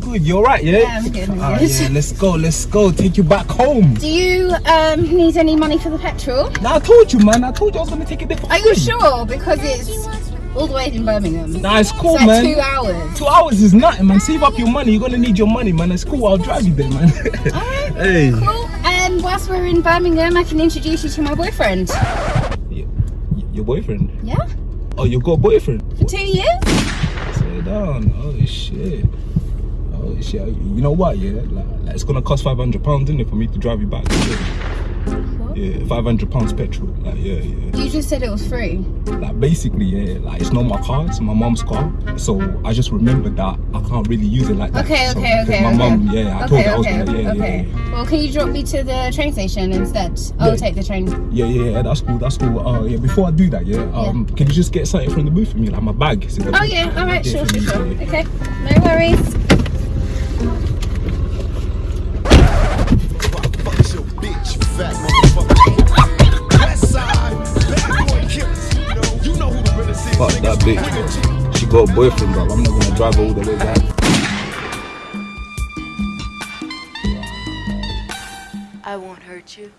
Good, you're right, yeah? Yeah, I'm good, I'm Ah, good. yeah, let's go, let's go. Take you back home. Do you um, need any money for the petrol? Nah, I told you, man. I told you I was gonna take it there for Are you sure? Because it's all the way in Birmingham. Nah, it's cool, it's like man. two hours. Two hours is nothing, man. Save up your money. You're gonna need your money, man. It's cool. I'll drive you there, man. Alright, hey. cool. And whilst we're in Birmingham, I can introduce you to my boyfriend. Y- y- Your boyfriend? Yeah? Oh, you got a boyfriend? For two years? Slow down. Oh shit. Oh shit. You know what? Yeah, like, like, it's gonna cost five hundred pounds, isn't it, for me to drive you back? What? Yeah, five hundred pounds petrol. Like, yeah, yeah. You just said it was free. Like, basically, yeah. Like, it's not my car. It's my mom's car. So I just remembered that I can't really use it like that. Okay, So, okay, okay. My okay. mom, yeah. I told okay, I was okay, gonna, yeah, okay. yeah, yeah. Well, can you drop me to the train station instead? I'll Yeah. take the train. Yeah, yeah, yeah, that's cool, that's cool. Uh, yeah, before I do that, yeah, um, can you just get something from the booth for me, like my bag? Is it the- Oh yeah, all right, sure, sure, sure. Okay, no worries. Fuck that bitch, bro. She got a boyfriend, bro. I'm not gonna drive her all the way back. I won't hurt you.